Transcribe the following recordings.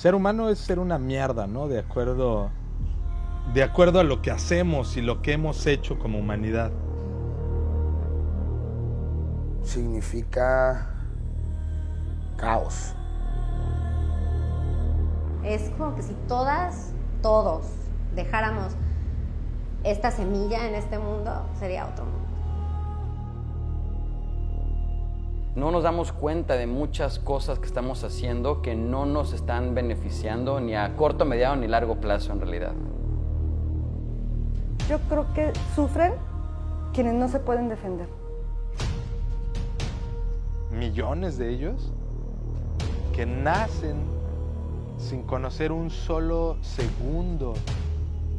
Ser humano es ser una mierda, ¿no? De acuerdo de acuerdo a lo que hacemos y lo que hemos hecho como humanidad. Significa caos. Es como que si todas, todos dejáramos esta semilla en este mundo, sería otro mundo. No nos damos cuenta de muchas cosas que estamos haciendo que no nos están beneficiando ni a corto, mediano ni largo plazo en realidad. Yo creo que sufren quienes no se pueden defender. Millones de ellos que nacen sin conocer un solo segundo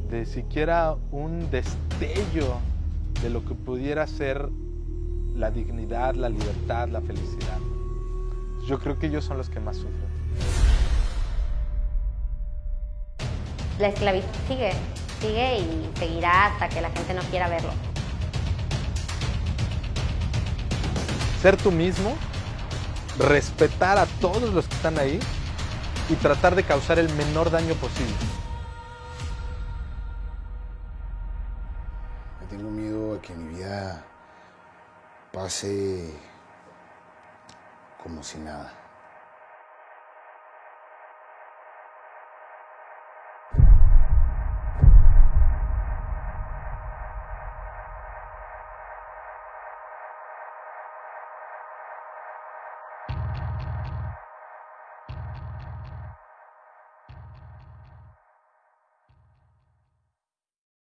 de siquiera un destello de lo que pudiera ser la dignidad, la libertad, la felicidad. Yo creo que ellos son los que más sufren. La esclavitud sigue, sigue y seguirá hasta que la gente no quiera verlo. Ser tú mismo, respetar a todos los que están ahí y tratar de causar el menor daño posible. Tengo miedo a que mi vida pase como si nada.